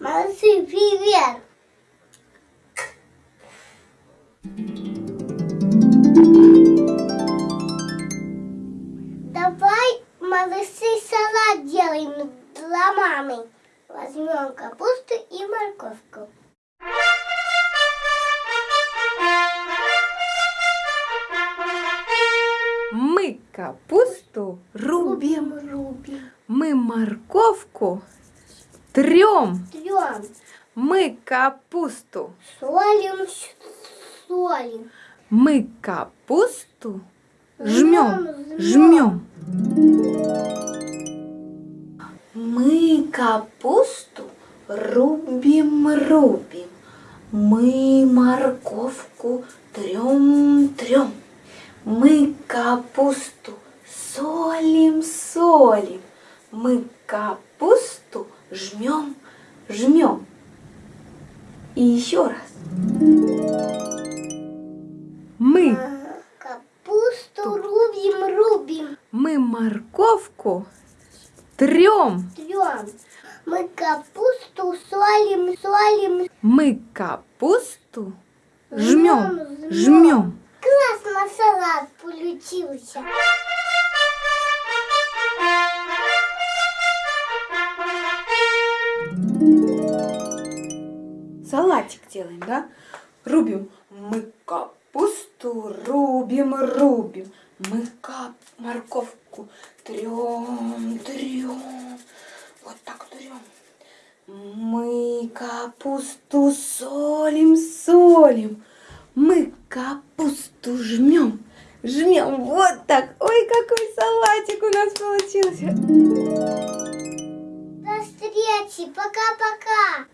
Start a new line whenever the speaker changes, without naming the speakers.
Молодцы, привет! Давай, малыши, салат делаем для мамы. Возьмем капусту и морковку.
Мы капусту рубим,
Рубим.
мы морковку трем,
Трем.
мы капусту,
Солим, солим.
мы капусту жмем,
Жмем,
жмем. Мы капусту рубим, рубим, мы морковку трем, трем. Мы капусту солим, солим, мы капусту жмем, жмем. И еще раз. Мы,
А, Капусту рубим, рубим.
мы морковку трем,
Трем. Мы капусту солим, солим.
мы капусту жмем,
Жмем,
жмем.
Классно салат получился.
Салатик делаем, да? Рубим. Мы капусту рубим, рубим. Мы кап морковку трем, трем. Вот так трем. Мы капусту солим, солим. Мы капусту жмем, жмем. Вот так. Ой, какой салатик у нас получился.
До встречи. Пока-пока.